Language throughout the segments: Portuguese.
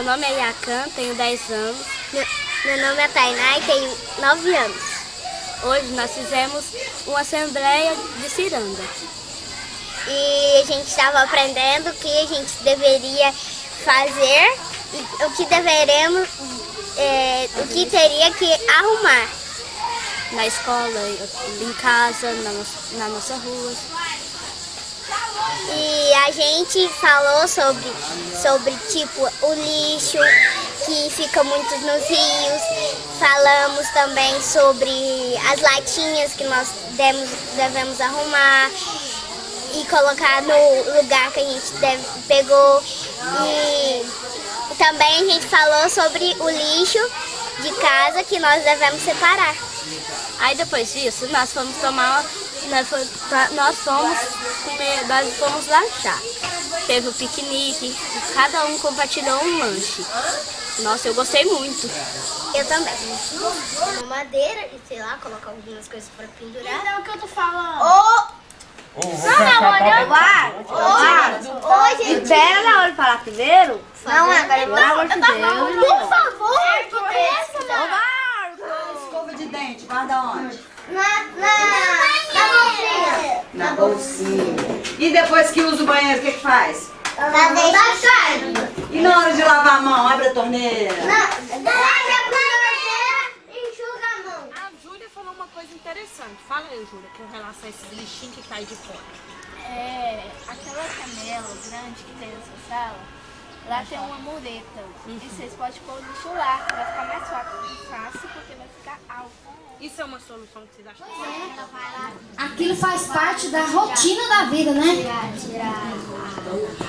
Meu nome é Yakan, tenho 10 anos. Meu, meu nome é Tainá e tenho 9 anos. Hoje nós fizemos uma assembleia de ciranda. E a gente estava aprendendo o que a gente deveria fazer e o que deveremos, é, o que teria que arrumar. Na escola, em casa, na, na nossa rua. E a gente falou sobre, sobre tipo o lixo que fica muito nos rios. Falamos também sobre as latinhas que nós demos, devemos arrumar e colocar no lugar que a gente deve, pegou. E também a gente falou sobre o lixo de casa que nós devemos separar. Aí depois disso, nós fomos tomar, nós fomos, nós fomos comer, nós fomos lanchar. Teve o piquenique, cada um compartilhou um lanche. Nossa, eu gostei muito. Eu também. Uma madeira e, sei lá, colocar algumas coisas para pendurar. Então, o que eu tô falando? Oh! Oh, não, não, olha. Vai, vai. Ô, gente. Espera na hora de falar primeiro. Não, agora eu Pelo amor de Deus. Por favor, que essa, mano? Dente, guarda onde? Na, na, na bolsinha. Na bolsinha. E depois que usa o banheiro, o que que faz? Na deixa E na hora de lavar a mão, abre a torneira? Na, enxuga a mão. A Júlia falou uma coisa interessante. Fala aí, Júlia, com relação a esses lixinhos que caem de fora. É, aquela canela grande que tem nessa sala, lá tem uma mureta. E vocês podem pôr o lixo lá, vai ficar mais fácil, alto. Isso é uma solução que vocês acham? Aquilo faz parte da rotina da vida, né?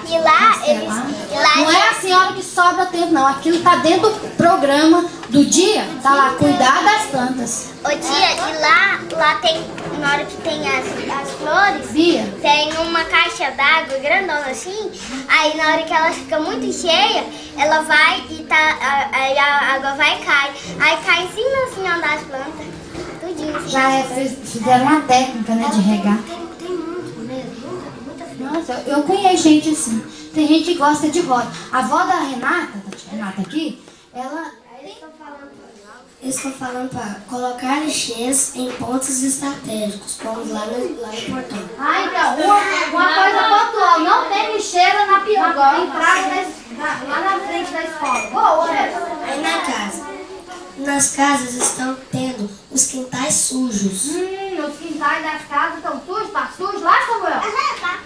E lá, eles... E lá, Não é a senhora que sobra tempo, não. Aquilo tá dentro do programa do dia. Tá lá, cuidar das plantas. Ô tia, e lá, lá tem, na hora que tem as, as flores, Bia. tem uma caixa d'água grandona assim, aí na hora que ela fica muito cheia, ela vai e tá, a- aí a água vai e cai. Aí cai em cima assim das plantas, assim. Já é, fiz- fizeram uma técnica, né, de regar. Nossa, eu conheço gente assim. Tem gente que gosta de roda. A avó da Renata, da Renata aqui, ela... Eu estou falando para colocar lixeiras em pontos estratégicos, como lá no, lá no portão. Ah, então, uma, uma coisa pontual. Não tem lixeira na pior, entrada da lá na frente da escola. Boa, Aí na casa. Nas casas estão tendo os quintais sujos. Hum, os quintais das casas estão sujos, tá sujo lá, Samuel?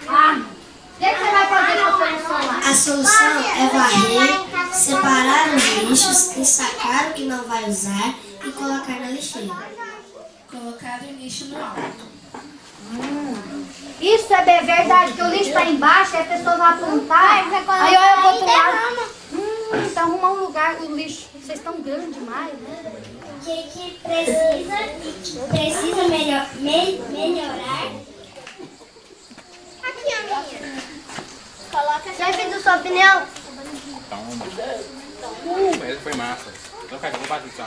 Ah, o que, que você vai fazer com a solução lá? A solução é varrer, separar os lixos, ensacar o que não vai usar e colocar na lixeira. Colocar o lixo no alto. Isso é bem verdade, que o lixo tá embaixo, a pessoa vai apontar, aí olha pro outro lado. Hum, então arrumar um lugar, o lixo, vocês estão grandes demais, né? O que, que precisa, precisa melhor, me, melhorar? Aqui, a minha. Coloca Chefe do sua opinião. Então, uh, mas foi massa. Então, cara, eu vou bater isso,